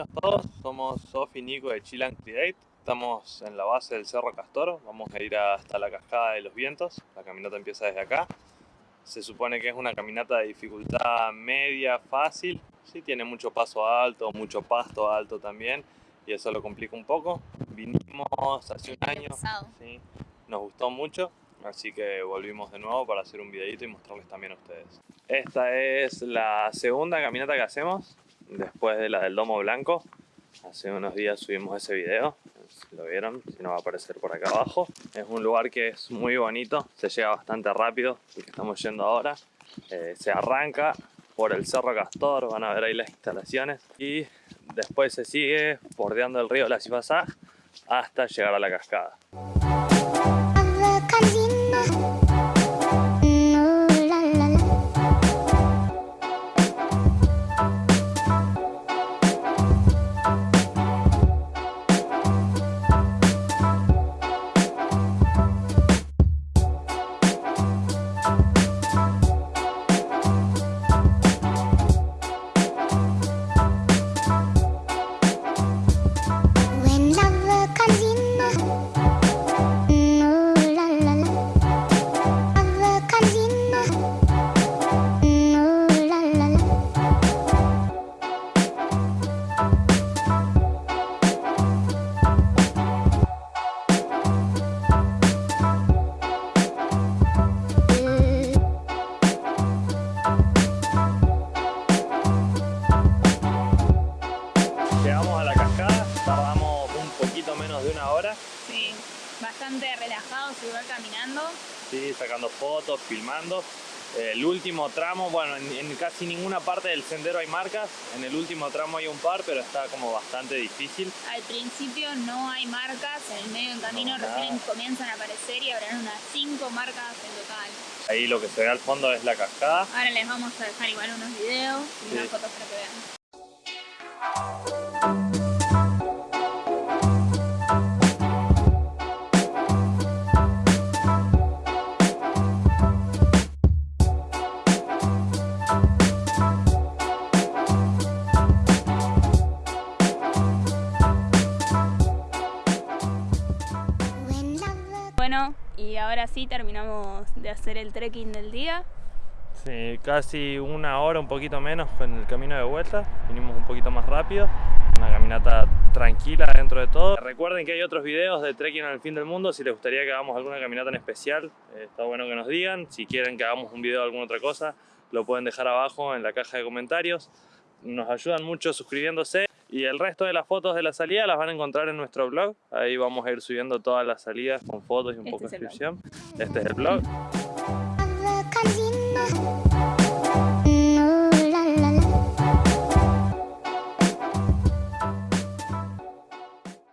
Bienvenidos todos, somos Sofi y Nico de Chill Create. Estamos en la base del Cerro Castor, vamos a ir hasta la cascada de los vientos. La caminata empieza desde acá. Se supone que es una caminata de dificultad media, fácil. Sí, tiene mucho paso alto, mucho pasto alto también, y eso lo complica un poco. Vinimos hace un año, sí, nos gustó mucho, así que volvimos de nuevo para hacer un videito y mostrarles también a ustedes. Esta es la segunda caminata que hacemos después de la del Domo Blanco. Hace unos días subimos ese video, si lo vieron, si no va a aparecer por acá abajo. Es un lugar que es muy bonito, se llega bastante rápido, el estamos yendo ahora. Eh, se arranca por el Cerro Castor, van a ver ahí las instalaciones. Y después se sigue bordeando el río La Cifasá hasta llegar a la cascada. Llegamos a la cascada, tardamos un poquito menos de una hora, Sí, bastante relajados igual caminando. ¿sí? sacando fotos, filmando. El último tramo, bueno, en, en casi ninguna parte del sendero hay marcas, en el último tramo hay un par, pero está como bastante difícil. Al principio no hay marcas, en el medio del camino No, recién comienzan a aparecer y habrán unas 5 marcas en total. Ahí lo que se ve al fondo es la cascada. Ahora les vamos a dejar igual unos videos y Sí. unas fotos para que vean. Bueno, y ahora sí terminamos de hacer el trekking del día. Sí, casi una hora, un poquito menos en el camino de vuelta. Vinimos un poquito más rápido. Una caminata tranquila dentro de todo. Recuerden que hay otros videos de trekking al fin del mundo. Si les gustaría que hagamos alguna caminata en especial, eh, está bueno que nos digan. Si quieren que hagamos un video de alguna otra cosa, lo pueden dejar abajo en la caja de comentarios. Nos ayudan mucho suscribiéndose. Y el resto de las fotos de la salida las van a encontrar en nuestro blog. Ahí vamos a ir subiendo todas las salidas con fotos y un Este poco de descripción. Este es el blog.